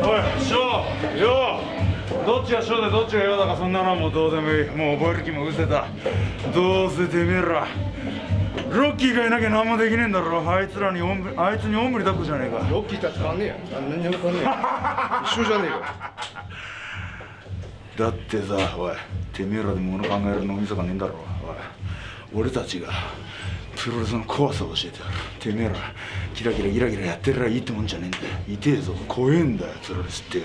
おい翔よどっちが翔でどっちが陽だかそんなのはもうどうでもいい。もう覚える気も失せた。どうせてめえら。ロッキーがいなきゃ何もできねえんだろ。あいつらにおんぶあいつにおんぶに抱っこじゃねえか。ロッキーとは変わん。ねえや何にも変わんねえや一緒じゃねえか。だってさおいてめえらで物考える脳みそがねえんだろ。おい俺たちがプロレスの怖さを教えてやる。てめえらキラキラギラギラやってるらいいってもんじゃねえんだよ。痛えぞ。怖えんだよ。プロレスってよ。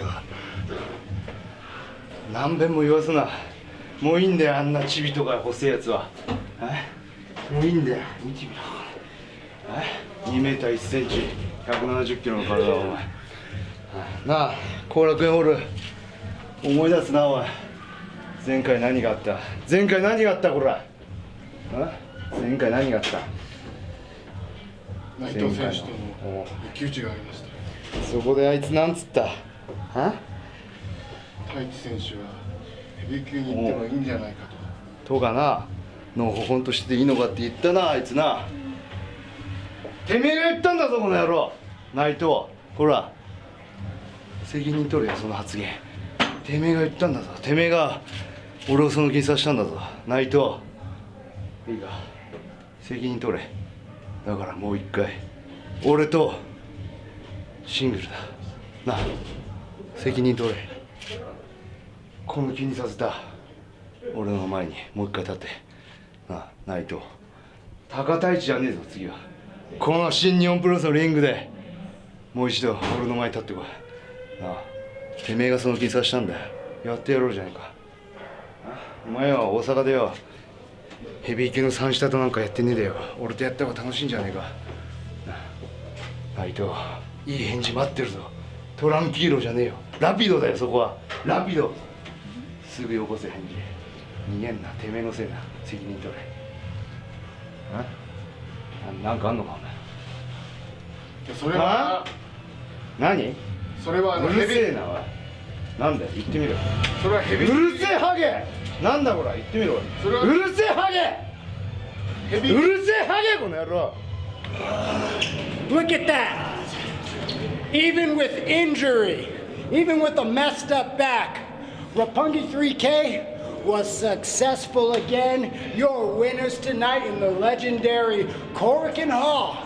何遍も言わすな。もういいんだよあんなチビとか細いやつは。もういいんだよ。見てみろ。2メーター1センチ。170キロの体だお前。なあ後楽園ホール。思い出すなおい。前回何があった？前回何があったこら？あ前回何があった？内藤選手との一騎打ちがありました。そこであいつなんつった？は？太一選手はヘビー級に行ってもいいんじゃないかと。とかなのほほんとしていいのかって言ったなあいつな。てめえが言ったんだぞこの野郎。内藤ほら。責任取れよその発言。てめえが言ったんだぞ。てめえが俺をその気にさせたんだぞ。内藤。いいか？責任取れ。だからもう一回。俺とシングルだ。な責任取れ。この気にさせた。俺の前にもう一回立って。な内藤高太一じゃねえぞ次は。この新日本プロレスのリングで。もう一度俺の前に立ってこい。なあてめえがその気にさせたんだよ。やってやろうじゃねえか。お前は大阪でよ。ヘビー級の三下となんかやってねえでよ。俺とやった方が楽しいんじゃねえか。内藤いい返事待ってるぞ。トランキーロじゃねえよ。ラピドだよそこは。ラピド。すぐよこせ返事。逃げんな。てめえのせいだ。責任取れ。あ？なんかあんのかお前。いやそれは？何？それはあのせえなおい。なんだよ言ってみろ。それはヘビうるせえハゲ なんだこら言ってみろそれはうるせえハゲヘビうるせえハゲこの野郎 Look at that. Even with injury, even with a messed up back, Rapungi 3K was successful again. Your winners tonight in the legendary Corrigan Hall.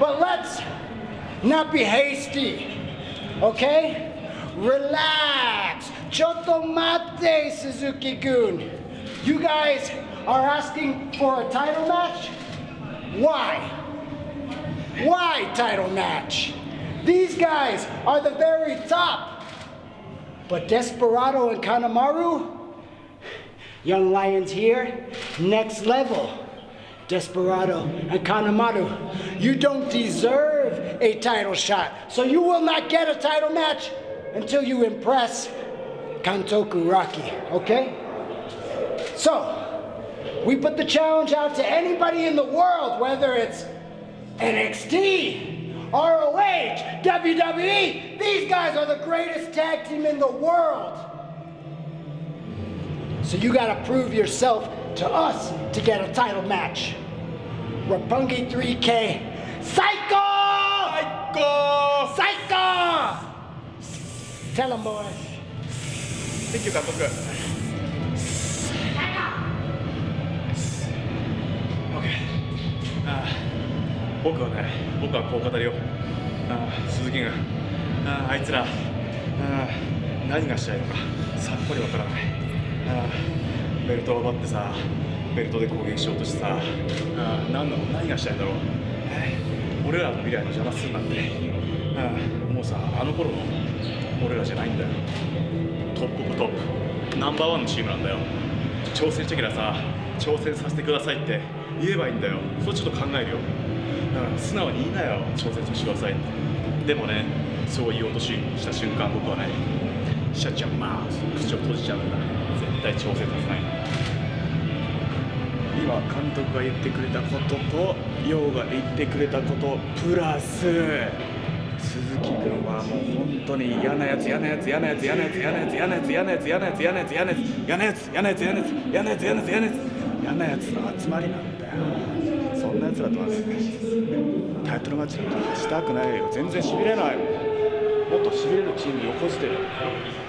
But let's not be hasty, okay? Relax. Chotomate, Suzuki-gun. You guys are asking for a title match? Why? Why title match? These guys are the very top. But Desperado and Kanemaru, Young Lions here, next level. Desperado and Kanemaru, you don't deserve a title shot. So you will not get a title match until you impress Kantoku Rocky, okay? So, we put the challenge out to anybody in the world, whether it's NXT, ROH, WWE. These guys are the greatest tag team in the world. So you gotta prove yourself to us to get a title match. Rapungi 3K, Psycho! Psycho! Psycho! Tell them, boys. Thank you 監督ああ僕はね僕はこう語るよ。ああ鈴木軍あああいつらああ何がしたいのかさっぱりわからない。ああベルトを奪ってさベルトで攻撃しようとしてさああ何の？何がしたいんだろう？俺らの未来の邪魔するなんて。ああもうさあの頃の俺らじゃないんだよ。 top of top。ナンバーワンのチームなんだよ。挑戦してきたらさ挑戦させてくださいって言えばいいんだよ。それちょっと考えるよ、うん、素直に言いなよ挑戦してくださいって。でもねそう言おうとしした瞬間僕はねシャッチャンマウス口を閉じちゃうんだ。絶対挑戦させない。今監督が言ってくれたことと陽が言ってくれたことプラス鈴木君はもう本当に嫌なやつ嫌なやつ嫌なやつ嫌なやつ嫌なやつ嫌なやつ嫌なやつ嫌なやつ嫌なやつ嫌なやつ嫌なやつ嫌なやつ嫌なやつ嫌なやつ嫌なやつ嫌なやつ嫌なやつの集まりなんだよそんなやつらとはタイトルマッチなんかしたくないよ全然しびれないもっとしびれるチームに横じて